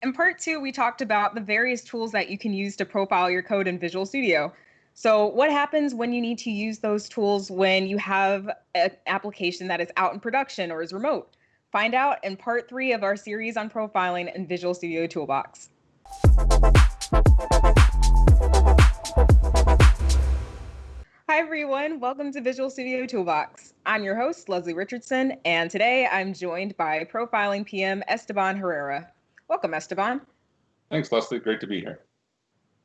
In part two, we talked about the various tools that you can use to profile your code in Visual Studio. So, what happens when you need to use those tools when you have an application that is out in production or is remote? Find out in part three of our series on profiling in Visual Studio Toolbox. Hi, everyone. Welcome to Visual Studio Toolbox. I'm your host, Leslie Richardson, and today I'm joined by Profiling PM Esteban Herrera. Welcome, Esteban. Thanks, Leslie. Great to be here.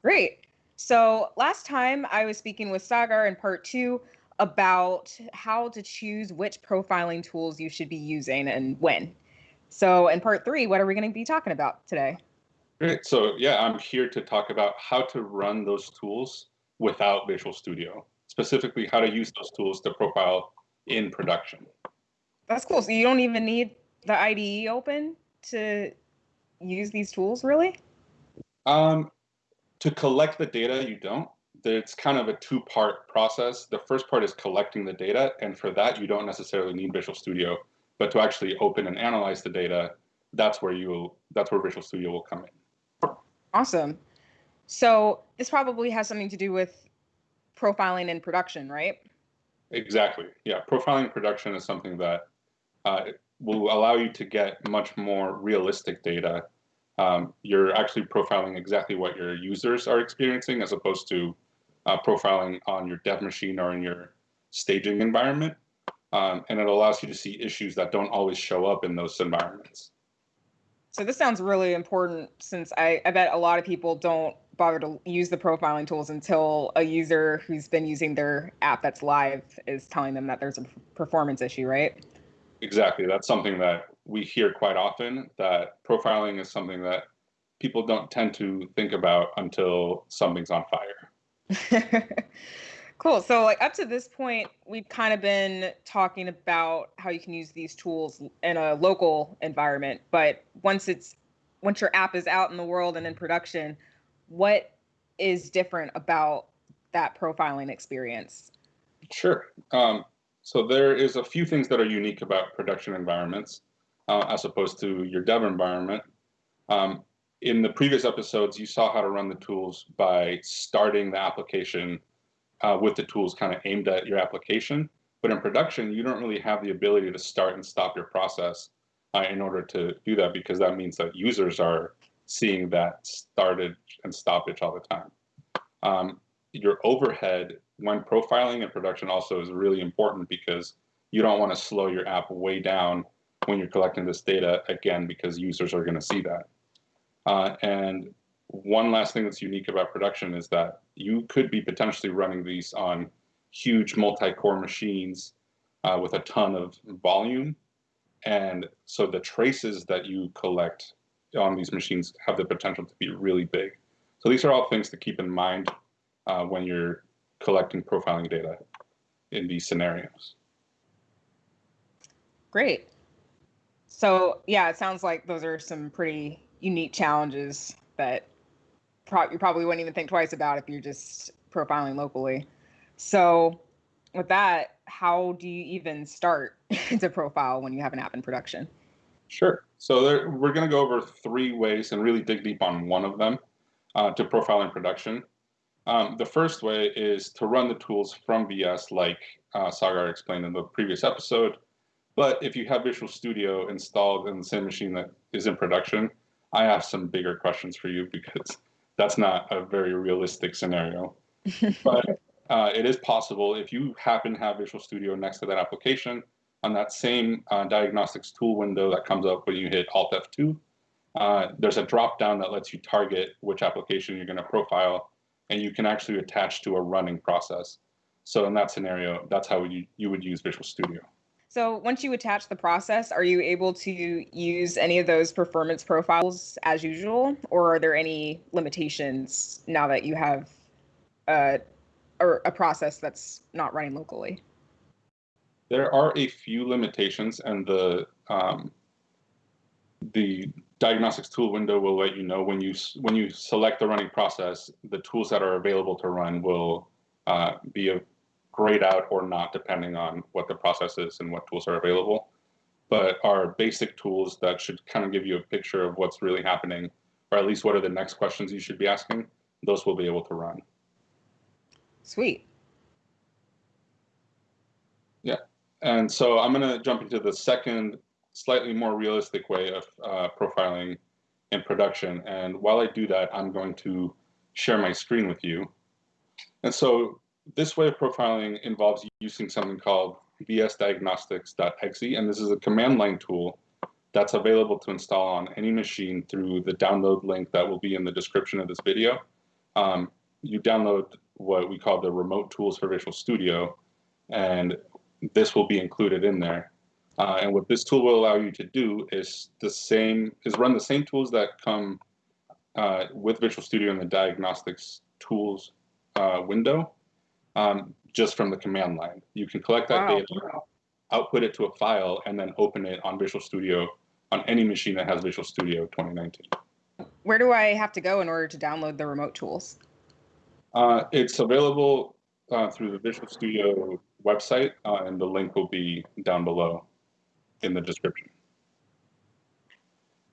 Great. So last time I was speaking with Sagar in part two about how to choose which profiling tools you should be using and when. So in part three, what are we going to be talking about today? Great. So yeah, I'm here to talk about how to run those tools without Visual Studio, specifically how to use those tools to profile in production. That's cool. So you don't even need the IDE open to use these tools really? Um, to collect the data, you don't. It's kind of a two-part process. The first part is collecting the data, and for that, you don't necessarily need Visual Studio. But to actually open and analyze the data, that's where you that's where Visual Studio will come in. Awesome. So this probably has something to do with profiling in production, right? Exactly. Yeah, profiling in production is something that uh, will allow you to get much more realistic data um, you're actually profiling exactly what your users are experiencing as opposed to uh, profiling on your dev machine or in your staging environment. Um, and it allows you to see issues that don't always show up in those environments. So this sounds really important since I, I bet a lot of people don't bother to use the profiling tools until a user who's been using their app that's live is telling them that there's a performance issue, right? Exactly. That's something that we hear quite often that profiling is something that people don't tend to think about until something's on fire. cool. So like up to this point, we've kind of been talking about how you can use these tools in a local environment, but once it's once your app is out in the world and in production, what is different about that profiling experience? Sure. Um, so there is a few things that are unique about production environments uh, as opposed to your dev environment. Um, in the previous episodes, you saw how to run the tools by starting the application uh, with the tools kind of aimed at your application. But in production, you don't really have the ability to start and stop your process uh, in order to do that because that means that users are seeing that started and stoppage all the time. Um, your overhead when profiling in production also is really important because you don't want to slow your app way down when you're collecting this data again because users are going to see that. Uh, and one last thing that's unique about production is that you could be potentially running these on huge multi-core machines uh, with a ton of volume. And so the traces that you collect on these machines have the potential to be really big. So these are all things to keep in mind uh, when you're collecting profiling data in these scenarios. Great. So yeah, it sounds like those are some pretty unique challenges that pro- you probably wouldn't even think twice about if you're just profiling locally. So with that, how do you even start to profile when you have an app in production? Sure. So there, we're going to go over three ways and really dig deep on one of them uh, to profile in production. Um, the first way is to run the tools from VS, like uh, Sagar explained in the previous episode. But if you have Visual Studio installed in the same machine that is in production, I have some bigger questions for you because that's not a very realistic scenario. but uh, it is possible if you happen to have Visual Studio next to that application on that same uh, diagnostics tool window that comes up when you hit Alt F2. Uh, there's a drop down that lets you target which application you're going to profile and you can actually attach to a running process. So in that scenario, that's how you, you would use Visual Studio. So once you attach the process, are you able to use any of those performance profiles as usual, or are there any limitations now that you have a, a process that's not running locally? There are a few limitations, and the um, the diagnostics tool window will let you know when you when you select the running process, the tools that are available to run will uh, be grayed out or not, depending on what the process is and what tools are available. But our basic tools that should kind of give you a picture of what's really happening or at least what are the next questions you should be asking, those will be able to run. Sweet. Yeah. And so I'm going to jump into the second, slightly more realistic way of uh, profiling in production. And while I do that, I'm going to share my screen with you. And so this way of profiling involves using something called vsdiagnostics.exe, and this is a command line tool that's available to install on any machine through the download link that will be in the description of this video. Um, you download what we call the remote tools for Visual Studio, and this will be included in there. Uh, and what this tool will allow you to do is the same is run the same tools that come uh, with Visual Studio in the diagnostics tools uh, window, um, just from the command line. You can collect that wow. data, output it to a file, and then open it on Visual Studio on any machine that has Visual Studio 2019. Where do I have to go in order to download the remote tools? Uh, it's available uh, through the Visual Studio website, uh, and the link will be down below in the description.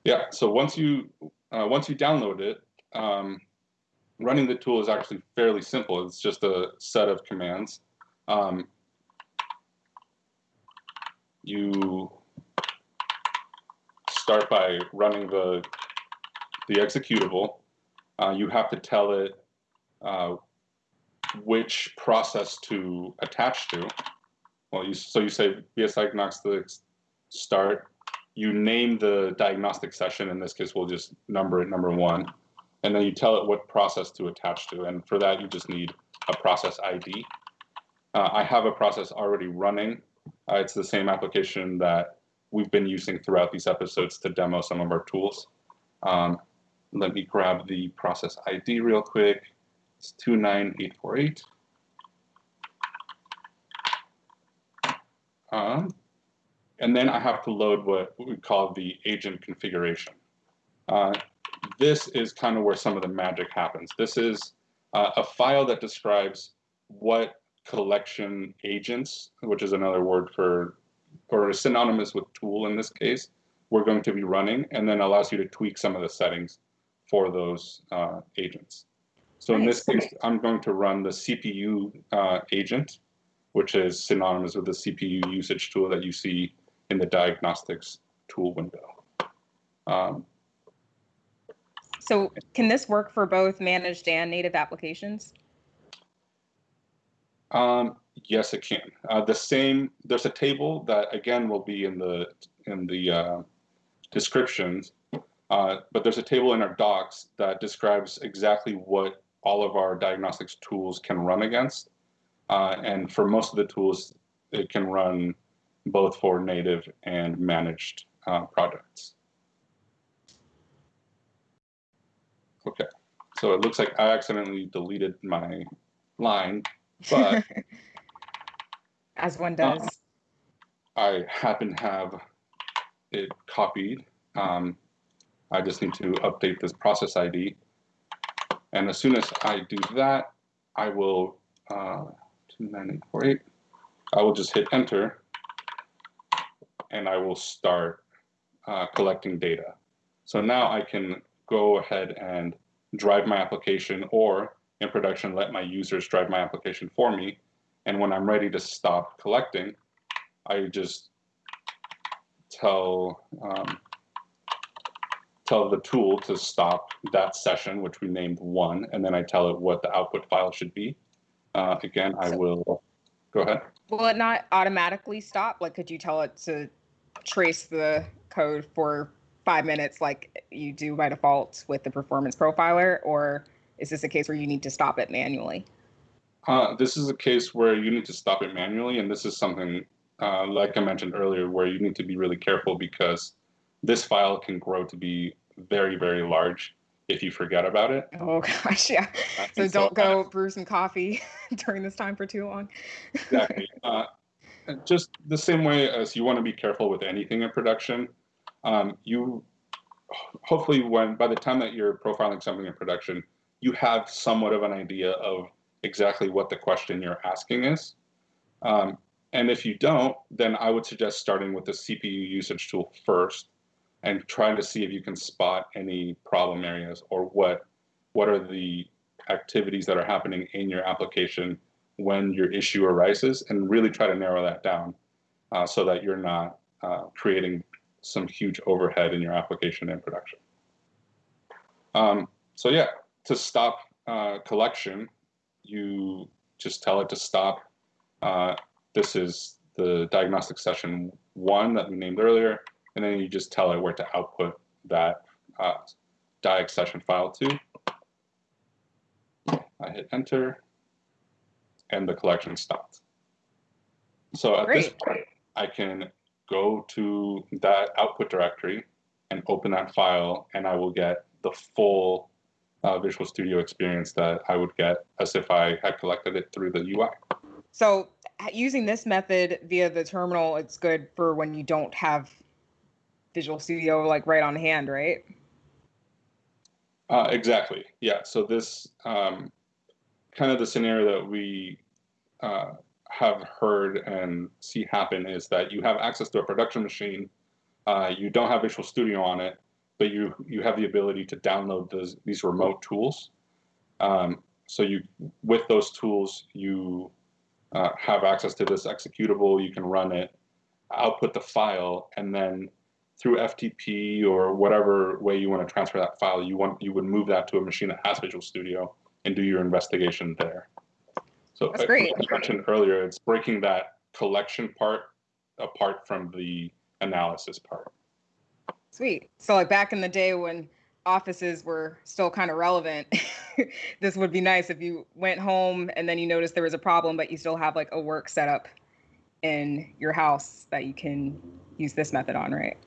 Yeah, so once you uh, once you download it, um, running the tool is actually fairly simple. It's just a set of commands. Um, you start by running the the executable. Uh, you have to tell it uh, which process to attach to. Well, you, so you say VS Diagnostics start. You name the diagnostic session. In this case, we'll just number it number one. And then you tell it what process to attach to. And for that, you just need a process ID. Uh, I have a process already running. Uh, it's the same application that we've been using throughout these episodes to demo some of our tools. Um, let me grab the process ID real quick. It's 29848. Um, and then I have to load what we call the agent configuration. Uh, this is kind of where some of the magic happens. This is uh, a file that describes what collection agents, which is another word for, or synonymous with tool in this case, we're going to be running, and then allows you to tweak some of the settings for those uh, agents. So in this case, I'm going to run the CPU uh, agent, which is synonymous with the CPU usage tool that you see in the diagnostics tool window. Um, so can this work for both managed and native applications? Um, yes, it can. Uh, the same, there's a table that again will be in the in the uh, descriptions, uh, but there's a table in our docs that describes exactly what all of our diagnostics tools can run against. Uh, and for most of the tools, it can run both for native and managed uh, projects. Okay, so it looks like I accidentally deleted my line, but as one does, uh, I happen to have it copied. Um, I just need to update this process ID. And as soon as I do that, I will, uh, 29848, I will just hit enter and I will start uh, collecting data. So now I can go ahead and drive my application or in production, let my users drive my application for me. And when I'm ready to stop collecting, I just tell um, tell the tool to stop that session, which we named one, and then I tell it what the output file should be. Uh, again, I will, go ahead. Will it not automatically stop? Like, could you tell it to trace the code for five minutes like you do by default with the performance profiler, or is this a case where you need to stop it manually? Uh, this is a case where you need to stop it manually, and this is something, uh, like I mentioned earlier, where you need to be really careful because this file can grow to be very, very large if you forget about it. Oh gosh, yeah. Uh, so don't so, go uh, brew some coffee during this time for too long. exactly. Uh, just the same way as you want to be careful with anything in production, um, you hopefully when by the time that you're profiling something in production, you have somewhat of an idea of exactly what the question you're asking is. Um, and if you don't, then I would suggest starting with the CPU usage tool first and trying to see if you can spot any problem areas or what what are the activities that are happening in your application when your issue arises and really try to narrow that down uh, so that you're not uh, creating some huge overhead in your application and production. Um, so yeah, to stop uh, collection, you just tell it to stop. Uh, this is the diagnostic session one that we named earlier, and then you just tell it where to output that uh, diag session file to. I hit enter, and the collection stopped. So at Great. this point, I can go to that output directory and open that file, and I will get the full uh, Visual Studio experience that I would get as if I had collected it through the UI. So using this method via the terminal, it's good for when you don't have Visual Studio like right on hand, right? Uh, exactly. Yeah. So this um, kind of the scenario that we uh, have heard and see happen is that you have access to a production machine. Uh, you don't have Visual Studio on it, but you you have the ability to download those, these remote tools. Um, so you with those tools you uh, have access to this executable. You can run it, output the file, and then through FTP or whatever way you want to transfer that file, you want you would move that to a machine that has Visual Studio and do your investigation there. So That's great. I mentioned earlier, it's breaking that collection part apart from the analysis part. Sweet. So like back in the day when offices were still kind of relevant, this would be nice if you went home and then you noticed there was a problem, but you still have like a work setup in your house that you can use this method on, right?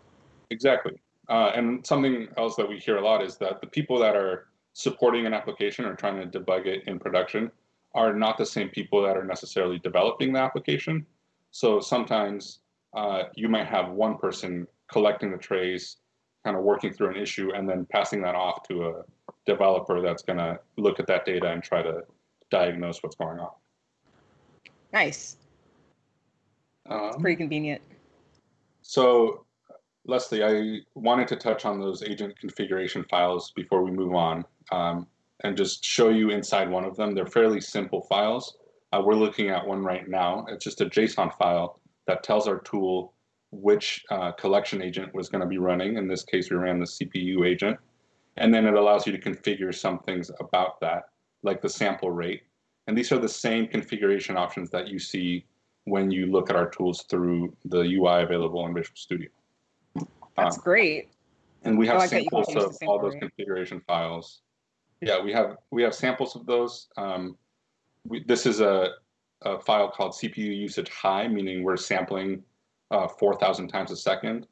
Exactly. Uh, and something else that we hear a lot is that the people that are supporting an application or trying to debug it in production are not the same people that are necessarily developing the application. So sometimes uh, you might have one person collecting the trace, kind of working through an issue, and then passing that off to a developer that's going to look at that data and try to diagnose what's going on. Nice. Um, pretty convenient. So Leslie, I wanted to touch on those agent configuration files before we move on um, and just show you inside one of them. They're fairly simple files. Uh, we're looking at one right now. It's just a JSON file that tells our tool which uh, collection agent was going to be running. In this case, we ran the CPU agent. And then it allows you to configure some things about that, like the sample rate. And these are the same configuration options that you see when you look at our tools through the UI available in Visual Studio. That's um, great. And we have like samples of all those configuration files. Yeah, we have we have samples of those. Um, we, this is a, a, file called CPU usage high, meaning we're sampling uh, 4,000 times a second.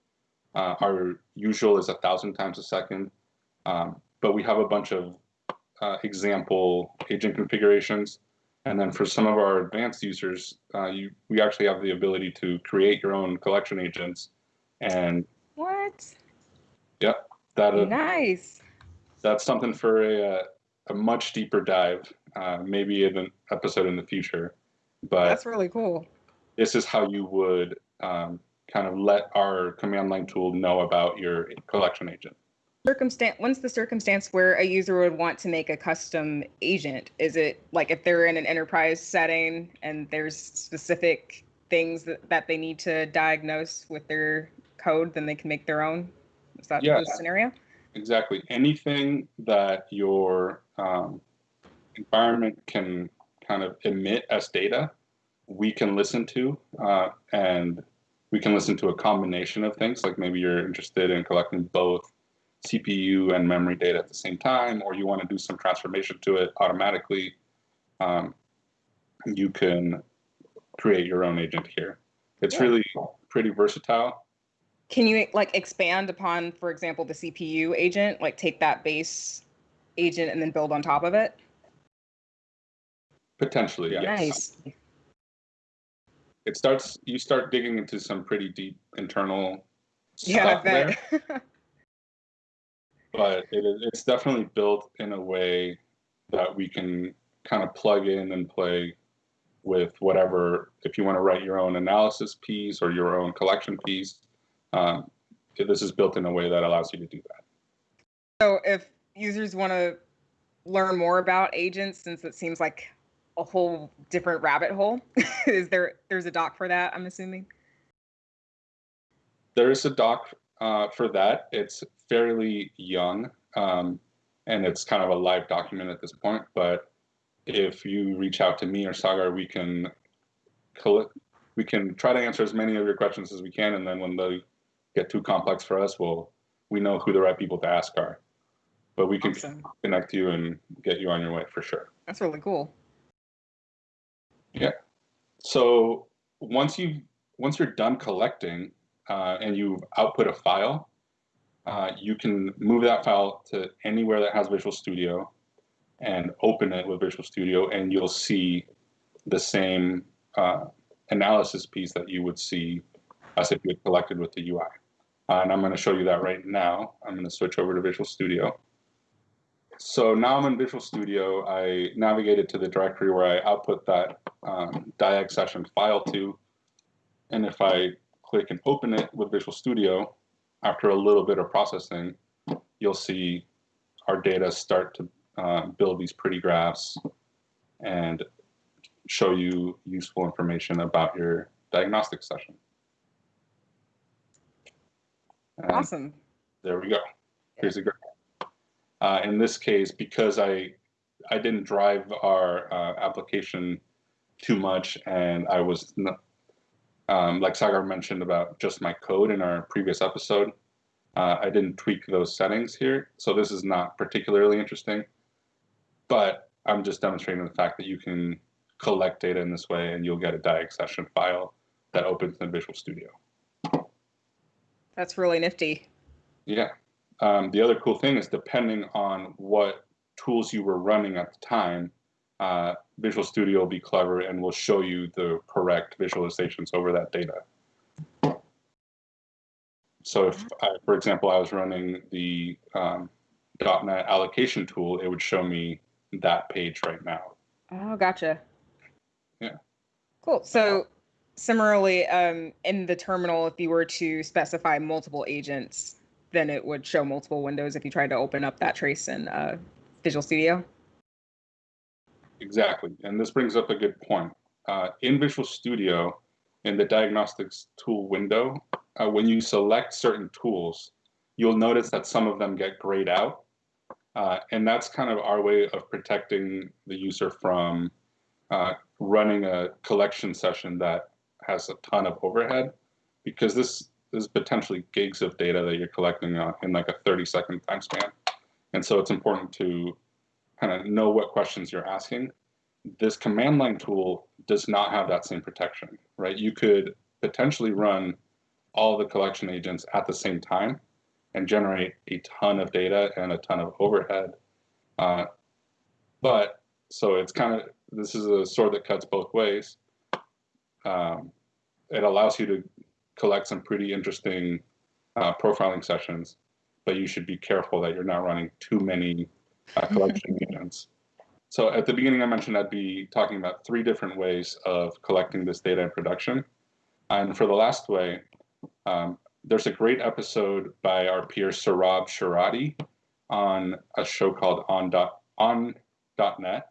Uh, our usual is 1,000 times a second. Um, but we have a bunch of uh, example agent configurations. And then for some of our advanced users, uh, you, we actually have the ability to create your own collection agents and what? Yep. That uh, nice. That's something for a uh, a much deeper dive, uh, maybe in an episode in the future. But that's really cool. This is how you would um, kind of let our command line tool know about your collection agent. Circumstance. When's the circumstance where a user would want to make a custom agent? Is it like if they're in an enterprise setting and there's specific things that, that they need to diagnose with their code, then they can make their own. Is that yeah, the scenario? Exactly. Anything that your um, environment can kind of emit as data, we can listen to, uh, and we can listen to a combination of things. Like maybe you're interested in collecting both CPU and memory data at the same time, or you want to do some transformation to it automatically. Um, you can create your own agent here. It's yeah. really pretty versatile. Can you like expand upon, for example, the CPU agent, like take that base agent and then build on top of it? Potentially, yes. Nice. It starts. You start digging into some pretty deep internal yeah, stuff there. but it, it's definitely built in a way that we can kind of plug in and play with whatever. If you want to write your own analysis piece or your own collection piece, um, this is built in a way that allows you to do that. So if users want to learn more about agents, since it seems like a whole different rabbit hole, is there there's a doc for that? I'm assuming. There is a doc uh, for that. It's fairly young, um, and it's kind of a live document at this point. But if you reach out to me or Sagar, we can collect, we can try to answer as many of your questions as we can, and then when they get too complex for us, we'll we know who the right people to ask are. But we can awesome. connect you and get you on your way for sure. That's really cool. Yeah. So once you once you're done collecting uh, and you've output a file, uh, you can move that file to anywhere that has Visual Studio and open it with Visual Studio, and you'll see the same uh, analysis piece that you would see as if you had collected with the UI. Uh, and I'm going to show you that right now. I'm going to switch over to Visual Studio. So now I'm in Visual Studio. I navigated to the directory where I output that um, DIAG session file to. And if I click and open it with Visual Studio, after a little bit of processing, you'll see our data start to uh, build these pretty graphs and show you useful information about your diagnostic session. And awesome. There we go. Here's a graph. Uh, in this case, because I I didn't drive our uh, application too much, and I was not, um, like Sagar mentioned about just my code in our previous episode. Uh, I didn't tweak those settings here, so this is not particularly interesting. But I'm just demonstrating the fact that you can collect data in this way, and you'll get a diag session file that opens in Visual Studio. That's really nifty. Yeah. Um, the other cool thing is depending on what tools you were running at the time, uh, Visual Studio will be clever and will show you the correct visualizations over that data. So if, I, for example, I was running the um, .NET allocation tool, it would show me that page right now. Oh, gotcha. Yeah. Cool. So similarly, um, in the terminal, if you were to specify multiple agents, then it would show multiple windows if you tried to open up that trace in uh, Visual Studio. Exactly. And this brings up a good point. Uh, in Visual Studio, in the diagnostics tool window, uh, when you select certain tools, you'll notice that some of them get grayed out. Uh, and that's kind of our way of protecting the user from uh, running a collection session that has a ton of overhead because this is potentially gigs of data that you're collecting uh, in like a 30 second time span. And so it's important to kind of know what questions you're asking. This command line tool does not have that same protection, right? You could potentially run all the collection agents at the same time and generate a ton of data and a ton of overhead. Uh, but so it's kind of, this is a sword that cuts both ways. Um, it allows you to collect some pretty interesting uh, profiling sessions, but you should be careful that you're not running too many uh, collection agents. So at the beginning, I mentioned I'd be talking about three different ways of collecting this data in production. And for the last way, um, there's a great episode by our peer Sourabh Shirhatti on a show called On, dot, on .net.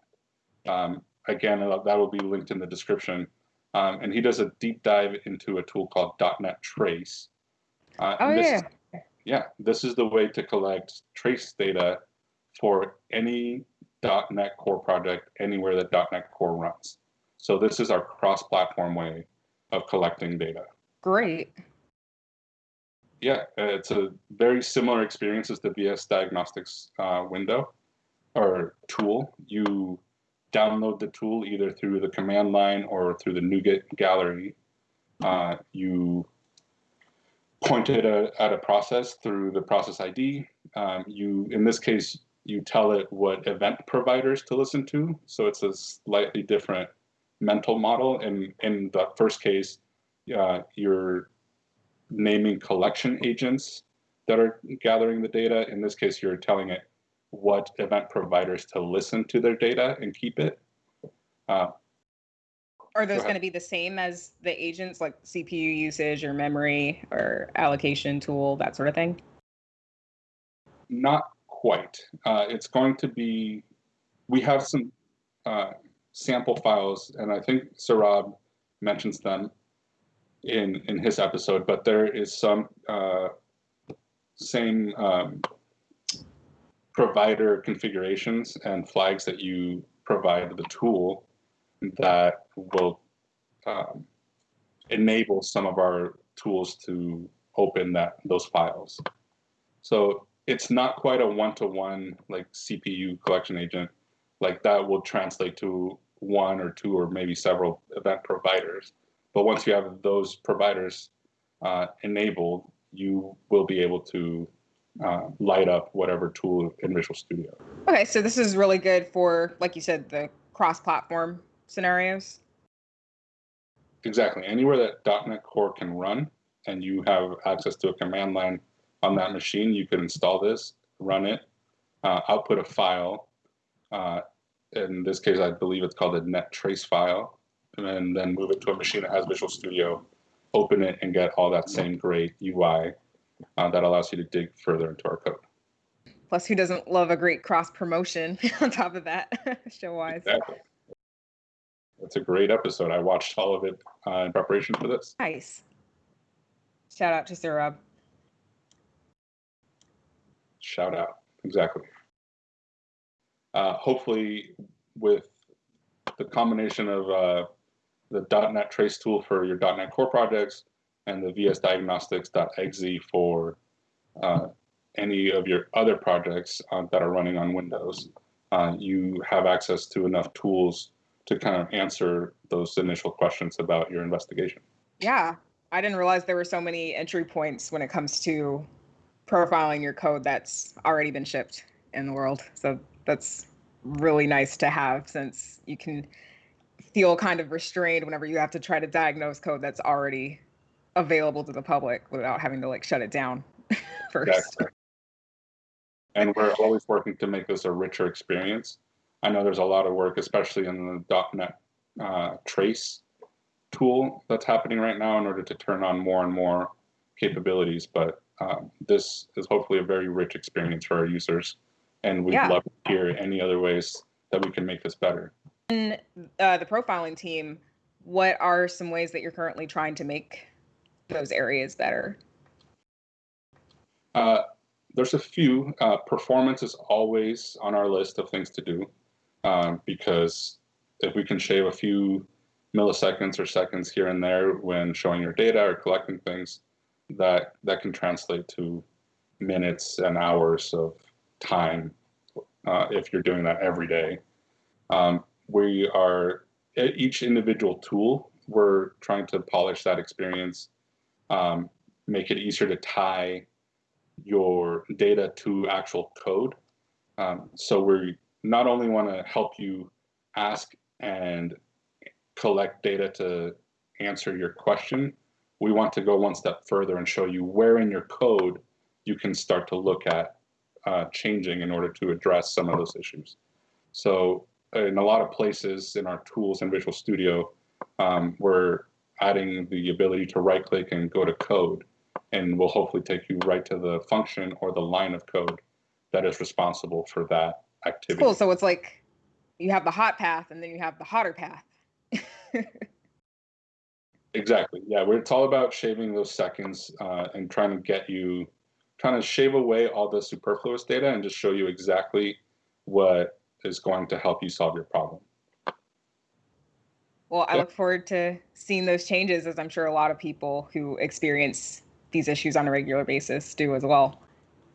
Um, again, that will be linked in the description. Um, and he does a deep dive into a tool called .NET Trace. Uh, oh, yeah. yeah, this is the way to collect trace data for any .NET Core project anywhere that .NET Core runs. So this is our cross-platform way of collecting data. Great. Yeah, it's a very similar experience as the VS Diagnostics uh, window or tool. You download the tool either through the command line or through the NuGet gallery. Uh, you point it at, at, a process through the process ID. Um, you, in this case, you tell it what event providers to listen to. So it's a slightly different mental model. And in the first case, uh, you're naming collection agents that are gathering the data. In this case, you're telling it what event providers to listen to their data and keep it. Uh, are those going to be the same as the agents, like CPU usage or memory or allocation tool, that sort of thing? Not quite. Uh, it's going to be, we have some uh, sample files, and I think Sourabh mentions them in in his episode, but there is some uh, same um, provider configurations and flags that you provide the tool that will um, enable some of our tools to open that those files. So it's not quite a one-to-one like CPU collection agent like that will translate to one or two or maybe several event providers. But once you have those providers uh, enabled, you will be able to uh, light up whatever tool in Visual Studio. Okay, so this is really good for, like you said, the cross-platform scenarios. Exactly. Anywhere that .NET Core can run and you have access to a command line on that machine, you can install this, run it, uh, output a file. Uh, in this case, I believe it's called a net trace file, and then move it to a machine that has Visual Studio, open it, and get all that same great UI uh, that allows you to dig further into our code. Plus, who doesn't love a great cross promotion on top of that, show wise? Exactly. It's a great episode. I watched all of it uh, in preparation for this. Nice. Shout out to Sourabh. Shout out. Exactly. Uh, hopefully, with the combination of uh, the .NET Trace tool for your .NET Core projects and the vsdiagnostics.exe for uh, any of your other projects uh, that are running on Windows, uh, you have access to enough tools to kind of answer those initial questions about your investigation. Yeah, I didn't realize there were so many entry points when it comes to profiling your code that's already been shipped in the world. So that's really nice to have since you can feel kind of restrained whenever you have to try to diagnose code that's already available to the public without having to like shut it down first. Exactly. And we're always working to make this a richer experience. I know there's a lot of work, especially in the .NET uh, Trace tool that's happening right now in order to turn on more and more capabilities. But um, this is hopefully a very rich experience for our users. And we'd Yeah. love to hear any other ways that we can make this better. In uh, the profiling team, what are some ways that you're currently trying to make those areas better? Uh, there's a few. Uh, performance is always on our list of things to do um, because if we can shave a few milliseconds or seconds here and there when showing your data or collecting things, that that can translate to minutes and hours of time uh, if you're doing that every day. Um, we are each individual tool. We're trying to polish that experience, um, make it easier to tie your data to actual code. Um, so we not only want to help you ask and collect data to answer your question, we want to go one step further and show you where in your code you can start to look at uh, changing in order to address some of those issues. So in a lot of places in our tools in Visual Studio, um, we're adding the ability to right click and go to code and will hopefully take you right to the function or the line of code that is responsible for that activity. Cool. So it's like you have the hot path and then you have the hotter path. Exactly. Yeah, it's all about shaving those seconds uh, and trying to get you, trying to shave away all the superfluous data and just show you exactly what is going to help you solve your problem. Well, I Yeah. look forward to seeing those changes as I'm sure a lot of people who experience these issues on a regular basis do as well.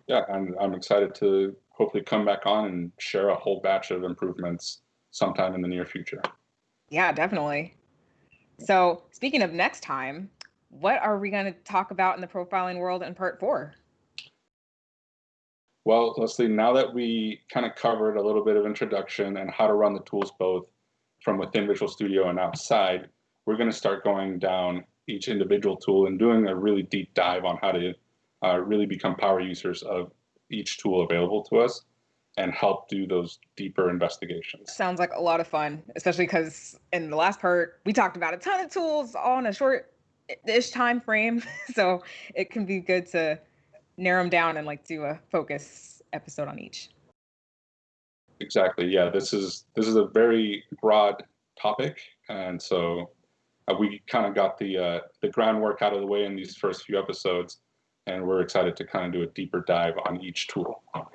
Yeah, and I'm excited to hopefully come back on and share a whole batch of improvements sometime in the near future. Yeah, definitely. So, speaking of next time, what are we going to talk about in the profiling world in part four? Well, Leslie, now that we kind of covered a little bit of introduction and how to run the tools both from within Visual Studio and outside, we're going to start going down each individual tool and doing a really deep dive on how to uh, really become power users of each tool available to us. and help do those deeper investigations. Sounds like a lot of fun, especially because in the last part we talked about a ton of tools all in a short ish time frame. so it can be good to narrow them down and like do a focus episode on each. Exactly. Yeah, this is this is a very broad topic, and so uh, we kind of got the uh, the groundwork out of the way in these first few episodes, and we're excited to kind of do a deeper dive on each tool. All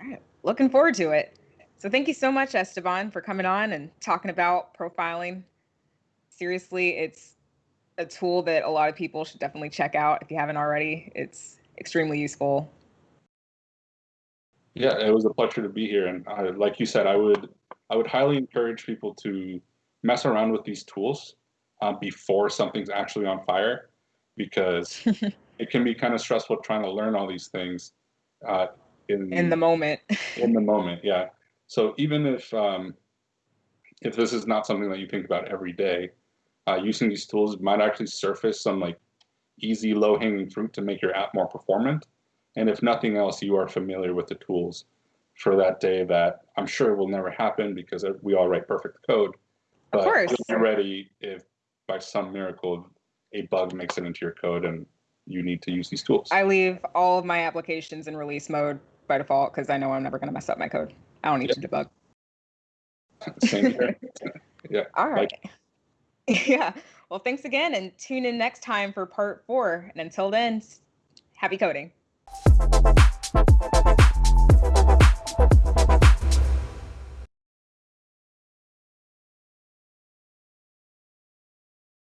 right, looking forward to it. So thank you so much, Esteban, for coming on and talking about profiling. Seriously, it's a tool that a lot of people should definitely check out if you haven't already. It's extremely useful. Yeah, it was a pleasure to be here, and I, like you said, I would I would highly encourage people to mess around with these tools uh, before something's actually on fire, because it can be kind of stressful trying to learn all these things uh, in in the moment. in the moment, yeah. So even if um, if this is not something that you think about every day, uh, using these tools might actually surface some like easy low hanging fruit to make your app more performant. And if nothing else, you are familiar with the tools for that day that I'm sure will never happen because we all write perfect code. But of course. you're ready if by some miracle a bug makes it into your code and you need to use these tools. I leave all of my applications in release mode by default because I know I'm never going to mess up my code. I don't need to debug. Same here. yeah. All right. Like, Yeah. Well, thanks again and tune in next time for part four. And until then, happy coding. Thank you.